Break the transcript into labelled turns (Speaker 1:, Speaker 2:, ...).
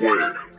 Speaker 1: square.